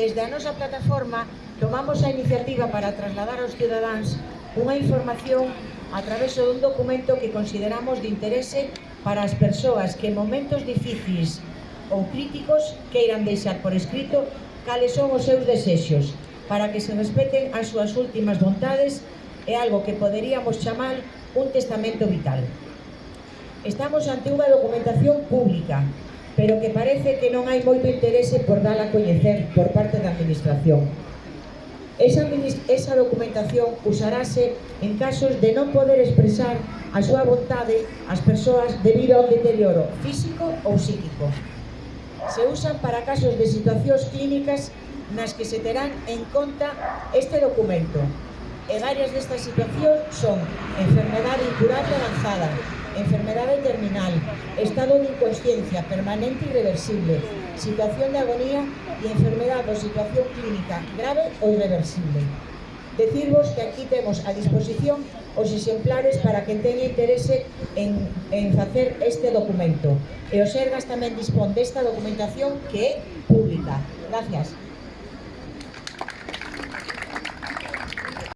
Desde a nosa plataforma tomamos a iniciativa para trasladar aos cidadáns unha información a través dun documento que consideramos de interese para as persoas que en momentos difíciles ou críticos queiran deixar por escrito cales son os seus desexos para que se respeten as súas últimas vontades é algo que poderíamos chamar un testamento vital. Estamos ante unha documentación pública pero que parece que non hai moito interese por dala a coñecer por parte da Administración. Esa, esa documentación usarase en casos de non poder expresar a súa vontade ás persoas debido ao deterioro físico ou psíquico. Se usan para casos de situacións clínicas nas que se terán en conta este documento. En varias destas situacións son enfermedade incurable avanzada, enfermedade terminal, estado de inconsciencia permanente e irreversible, situación de agonía e enfermedade ou situación clínica grave ou irreversible. Decirvos que aquí temos a disposición os exemplares para que teña interese en, en facer este documento. E o Sergas tamén dispón desta documentación que é pública. Gracias.